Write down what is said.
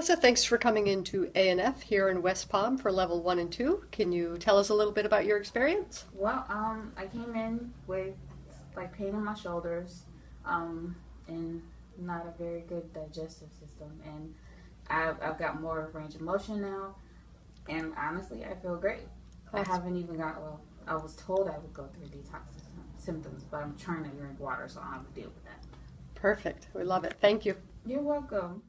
Melissa, thanks for coming into ANF here in West Palm for level one and two. Can you tell us a little bit about your experience? Well, um, I came in with like pain in my shoulders, um, and not a very good digestive system, and I've, I've got more range of motion now, and honestly, I feel great. I haven't even got well. I was told I would go through detox symptoms, but I'm trying to drink water, so I don't have to deal with that. Perfect. We love it. Thank you. You're welcome.